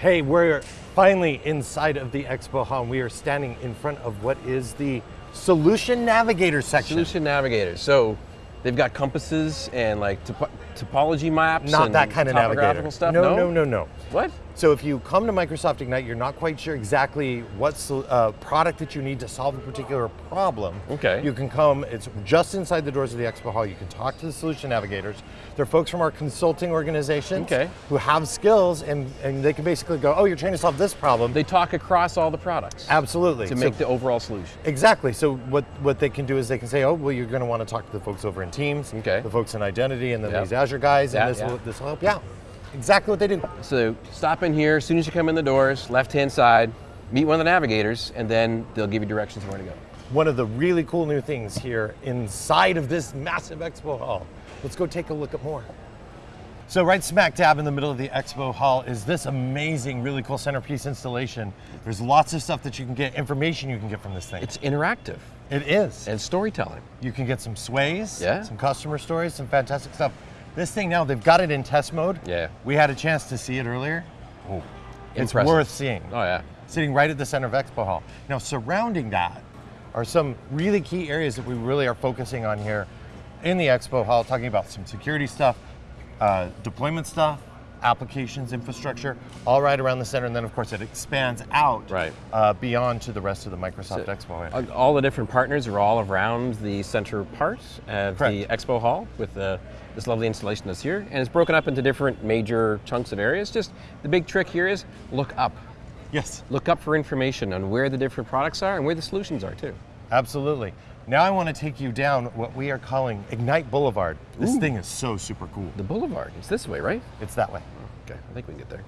Hey, we're finally inside of the expo hall we are standing in front of what is the Solution Navigator section. Solution Navigator. So they've got compasses and like topo topology maps. Not and that kind of navigator. Stuff. No, no, no, no. What? So if you come to Microsoft Ignite, you're not quite sure exactly what uh, product that you need to solve a particular problem. Okay. You can come, it's just inside the doors of the expo hall. You can talk to the solution navigators. They're folks from our consulting organizations okay. who have skills and, and they can basically go, oh, you're trying to solve this problem. They talk across all the products. Absolutely. To make the overall solution. Exactly. So what, what they can do is they can say, oh, well, you're going to want to talk to the folks over in Teams, okay. the folks in Identity, and then yep. these Azure guys, and this, yeah. will, this will help you out. Exactly what they do. So stop in here, as soon as you come in the doors, left-hand side, meet one of the navigators, and then they'll give you directions where to go. One of the really cool new things here inside of this massive expo hall. Let's go take a look at more. So right smack dab in the middle of the expo hall is this amazing, really cool centerpiece installation. There's lots of stuff that you can get, information you can get from this thing. It's interactive. It is. And storytelling. You can get some sways, yeah. some customer stories, some fantastic stuff. This thing now, they've got it in test mode. Yeah. We had a chance to see it earlier. Oh, it's Impressive. worth seeing. Oh yeah. Sitting right at the center of Expo Hall. Now surrounding that are some really key areas that we really are focusing on here in the Expo Hall, talking about some security stuff, uh, deployment stuff, applications, infrastructure, all right around the center, and then of course it expands out right. uh, beyond to the rest of the Microsoft so, Expo. Area. All the different partners are all around the center part of Correct. the Expo Hall with the, this lovely installation that's here, and it's broken up into different major chunks of areas. Just the big trick here is look up. Yes. Look up for information on where the different products are and where the solutions are too. Absolutely. Now I want to take you down what we are calling Ignite Boulevard. This Ooh. thing is so super cool. The Boulevard, it's this way, right? It's that way. Okay, I think we can get there.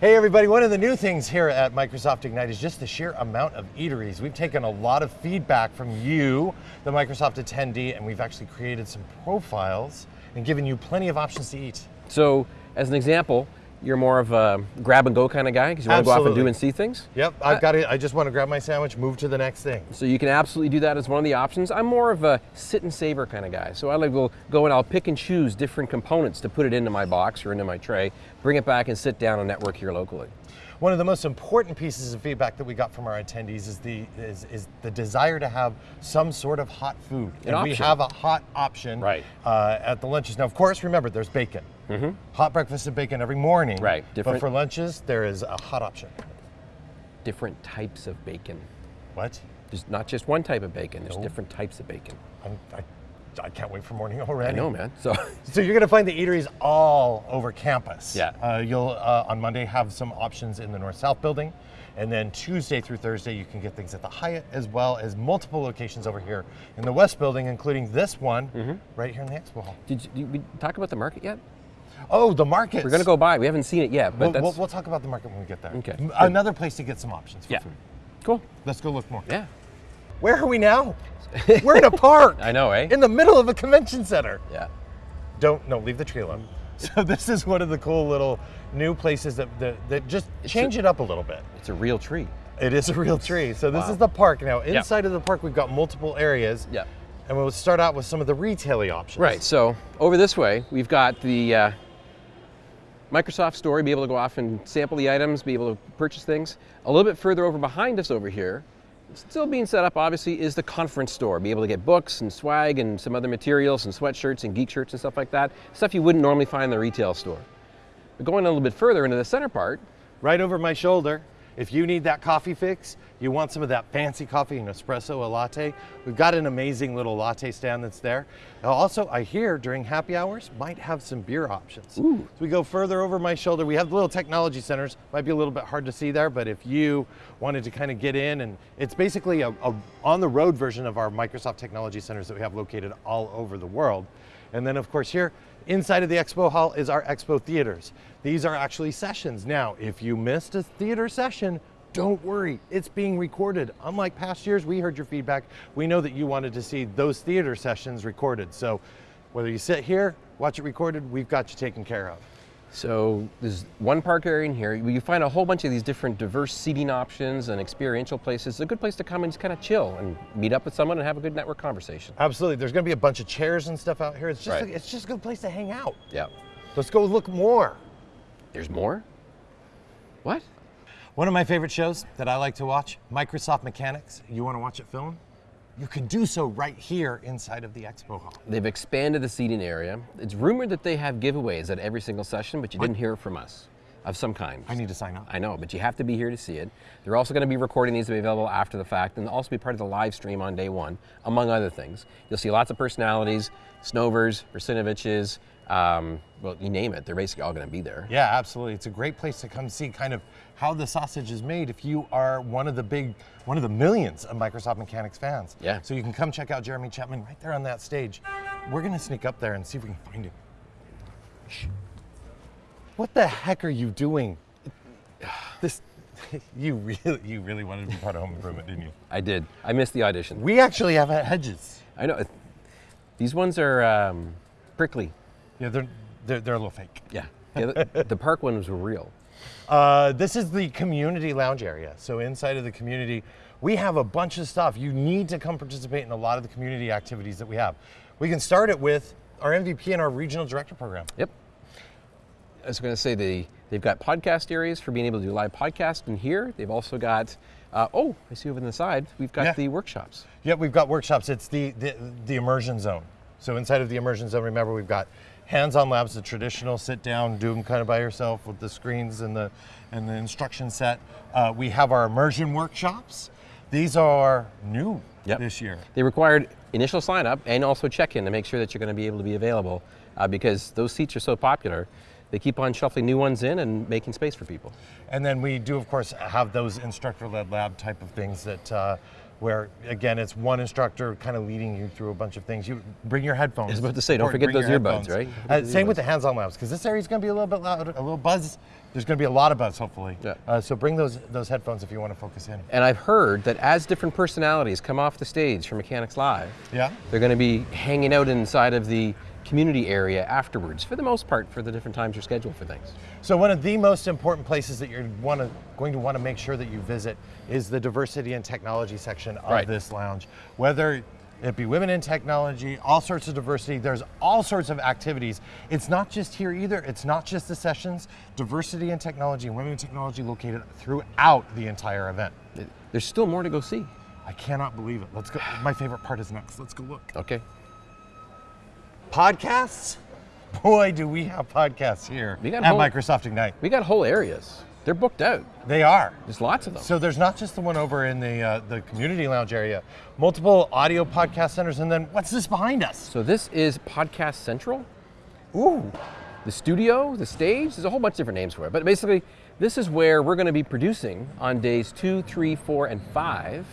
Hey everybody, one of the new things here at Microsoft Ignite is just the sheer amount of eateries. We've taken a lot of feedback from you, the Microsoft attendee, and we've actually created some profiles and given you plenty of options to eat. So, as an example, you're more of a grab and go kind of guy because you want to go off and do and see things? Yep, I've uh, got it. I just want to grab my sandwich, move to the next thing. So you can absolutely do that as one of the options. I'm more of a sit and savor kind of guy. So I like to go and I'll pick and choose different components to put it into my box or into my tray, bring it back and sit down and network here locally. One of the most important pieces of feedback that we got from our attendees is the is, is the desire to have some sort of hot food. An and option. we have a hot option right. uh, at the lunches. Now, of course, remember there's bacon. Mm -hmm. Hot breakfast and bacon every morning. Right. Different. But for lunches, there is a hot option. Different types of bacon. What? There's not just one type of bacon. There's No. different types of bacon. I'm, I, I can't wait for morning already. I know, man. So, so you're going to find the eateries all over campus. Yeah. Uh, you'll uh, on Monday have some options in the North-South building, and then Tuesday through Thursday you can get things at the Hyatt as well as multiple locations over here in the West building, including this one mm -hmm. right here in the expo hall. Did, you, did we talk about the market yet? Oh, the market. We're going to go by. We haven't seen it yet, but we'll, we'll, we'll, talk about the market when we get there. Okay. Another place to get some options for yeah. food. Cool. Let's go look more. Yeah. Where are we now? We're in a park. I know, eh? In the middle of a convention center. Yeah. Don't, no, leave the tree alone. So this is one of the cool little new places that, that, that just It's change a, it up a little bit. It's a real tree. It is a real tree. So this Wow. is the park. Now, Yep. inside of the park, we've got multiple areas. Yeah. And we'll start out with some of the retail options. Right, so over this way, we've got the uh, Microsoft Store, be able to go off and sample the items, be able to purchase things. A little bit further over behind us over here, still being set up obviously, is the conference store. Be able to get books and swag and some other materials and sweatshirts and geek shirts and stuff like that. Stuff you wouldn't normally find in the retail store. But going a little bit further into the center part, Right over my shoulder, if you need that coffee fix, you want some of that fancy coffee, an espresso, a latte, we've got an amazing little latte stand that's there. Also, I hear during happy hours, might have some beer options. Ooh. So we go further over my shoulder, we have the little technology centers, might be a little bit hard to see there, but if you wanted to kind of get in, and it's basically a, a on-the-road version of our Microsoft Technology Centers that we have located all over the world. And then of course here, inside of the expo hall is our expo theaters. These are actually sessions. Now, if you missed a theater session, don't worry, it's being recorded. Unlike past years, we heard your feedback. We know that you wanted to see those theater sessions recorded. So whether you sit here, watch it recorded, we've got you taken care of. So there's one park area in here. You find a whole bunch of these different diverse seating options and experiential places. It's a good place to come and just kind of chill and meet up with someone and have a good network conversation. Absolutely. There's going to be a bunch of chairs and stuff out here. It's just Right. a, it's just a good place to hang out. Yeah. Let's go look more. There's more? What? One of my favorite shows that I like to watch, Microsoft Mechanics. You want to watch it film? You can do so right here inside of the expo hall. They've expanded the seating area. It's rumored that they have giveaways at every single session, but you didn't hear from us of some kind. I need to sign up. I know, but you have to be here to see it. They're also going to be recording these to be available after the fact and also be part of the live stream on day one, among other things. You'll see lots of personalities, Snovers, Russinoviches, um, well, you name it, they're basically all going to be there. Yeah, absolutely. It's a great place to come see kind of how the sausage is made if you are one of the big, one of the millions of Microsoft Mechanics fans. Yeah. So you can come check out Jeremy Chapman right there on that stage. We're gonna sneak up there and see if we can find him. Shh. What the heck are you doing? This, you really, you really wanted to be part of Home Improvement, didn't you? I did. I missed the audition. We actually have hedges. I know. These ones are um, prickly. Yeah, they're, they're, they're a little fake. Yeah. The, the park ones were real. Uh, this is the community lounge area. So inside of the community, we have a bunch of stuff. You need to come participate in a lot of the community activities that we have. We can start it with our MVP and our regional director program. Yep. I was going to say they they've got podcast areas for being able to do live podcast in here. They've also got uh, oh I see over on the side we've got Yeah. the workshops. Yeah, we've got workshops. It's the, the the immersion zone. So inside of the immersion zone, remember we've got hands-on labs, the traditional sit down, do them kind of by yourself with the screens and the and the instruction set. Uh, we have our immersion workshops. These are new Yep. this year. They required initial sign up and also check in to make sure that you're going to be able to be available uh, because those seats are so popular. They keep on shuffling new ones in and making space for people. And then we do, of course, have those instructor-led lab type of things that, uh, where again, it's one instructor kind of leading you through a bunch of things. You bring your headphones. I was about to say, don't forget those earbuds, headphones. right? Uh, same with the hands-on labs, because this area is going to be a little bit loud, a little buzz. There's going to be a lot of buzz, hopefully. Yeah. Uh, so bring those those headphones if you want to focus in. And I've heard that as different personalities come off the stage for Mechanics Live, Yeah. they're going to be hanging out inside of the community area afterwards, for the most part, for the different times you're scheduled for things. So one of the most important places that you're want to, going to want to make sure that you visit is the diversity and technology section of Right. this lounge. Whether it be women in technology, all sorts of diversity, there's all sorts of activities. It's not just here either, it's not just the sessions. Diversity and technology and women in technology located throughout the entire event. There's still more to go see. I cannot believe it. Let's go. My favorite part is next. Let's go look. Okay. Podcasts? Boy, do we have podcasts here We got at whole- Microsoft Ignite. We got whole areas. They're booked out. They are. There's lots of them. So there's not just the one over in the uh, the community lounge area, multiple audio podcast centers, and then what's this behind us? So this is Podcast Central. Ooh, the studio, the stage. There's a whole bunch of different names for it. But basically, this is where we're going to be producing on days two, three, four, and five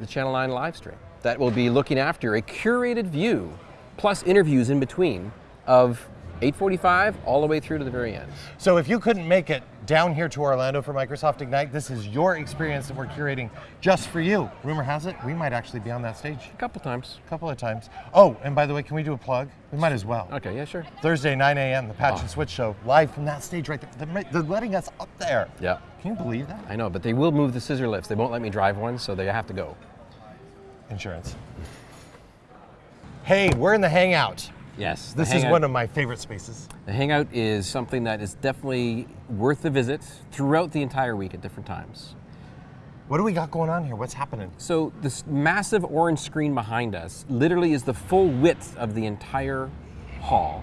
the Channel 9 live stream. That will be looking after a curated view, plus interviews in between of 8:45 all the way through to the very end. so if you couldn't make it down here to Orlando for Microsoft Ignite, this is your experience that we're curating just for you. Rumor has it we might actually be on that stage A couple times. a couple of times. Oh, and by the way, can we do a plug? We might as well. Okay, yeah, sure. Thursday, 9 a.m., the Patch Oh. and ah. Switch Show, live from that stage right there. They're, they're letting us up there. Yeah. Can you believe that? I know, but they will move the scissor lifts. They won't let me drive one, so they have to go. Insurance. Hey, we're in the Hangout. Yes. the This is one of my favorite spaces. The Hangout is something that is definitely worth a visit throughout the entire week at different times. What do we got going on here? What's happening? So this massive orange screen behind us literally is the full width of the entire hall.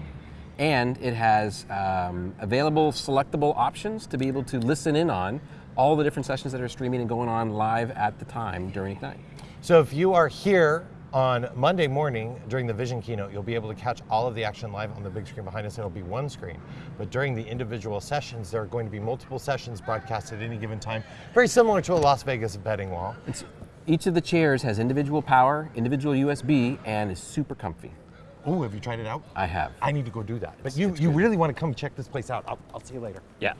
And it has um, available selectable options to be able to listen in on all the different sessions that are streaming and going on live at the time during Ignite. So if you are here on Monday morning during the Vision keynote, you'll be able to catch all of the action live on the big screen behind us. and It'll be one screen. But during the individual sessions, there are going to be multiple sessions broadcast at any given time, very similar to a Las Vegas betting wall. It's, each of the chairs has individual power, individual USB, and is super comfy. Oh, have you tried it out? I have. I need to go do that. But you, you really want to come check this place out. I'll, I'll see you later. Yeah.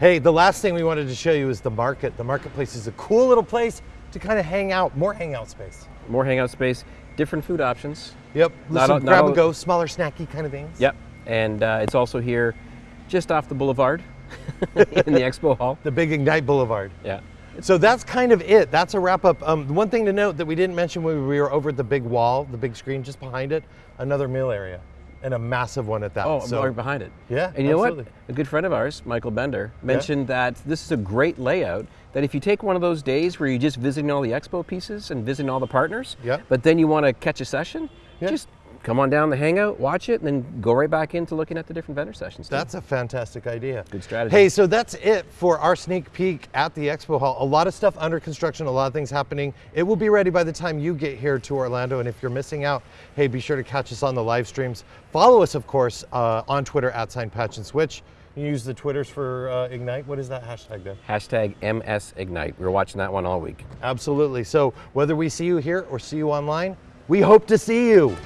Hey, the last thing we wanted to show you is the market. The marketplace is a cool little place to kind of hang out, more hangout space. More hangout space, different food options. Yep, Not some all- grab all- and go, smaller snacky kind of things. Yep. And uh, it's also here just off the boulevard in the expo hall. The big Ignite Boulevard. Yeah. So that's kind of it. That's a wrap up. Um, one thing to note that we didn't mention when we were over at the big wall, the big screen just behind it, another meal area. and a massive one at that. Oh, so, right behind it. Yeah, And you know what? A good friend of ours, Michael Bender, mentioned that this is a great layout. That if you take one of those days where you're just visiting all the expo pieces and visiting all the partners, Yeah. but then you want to catch a session, Yeah. just come on down the hangout, watch it, and then go right back into looking at the different vendor sessions. too. That's a fantastic idea. Good strategy. Hey, so that's it for our sneak peek at the expo hall. A lot of stuff under construction, a lot of things happening. It will be ready by the time you get here to Orlando. And if you're missing out, hey, be sure to catch us on the live streams. Follow us, of course, uh, on Twitter at sign patch and switch. You use the Twitters for uh, Ignite. What is that hashtag there? Hashtag MSIgnite. We were watching that one all week. Absolutely. So whether we see you here or see you online, we hope to see you.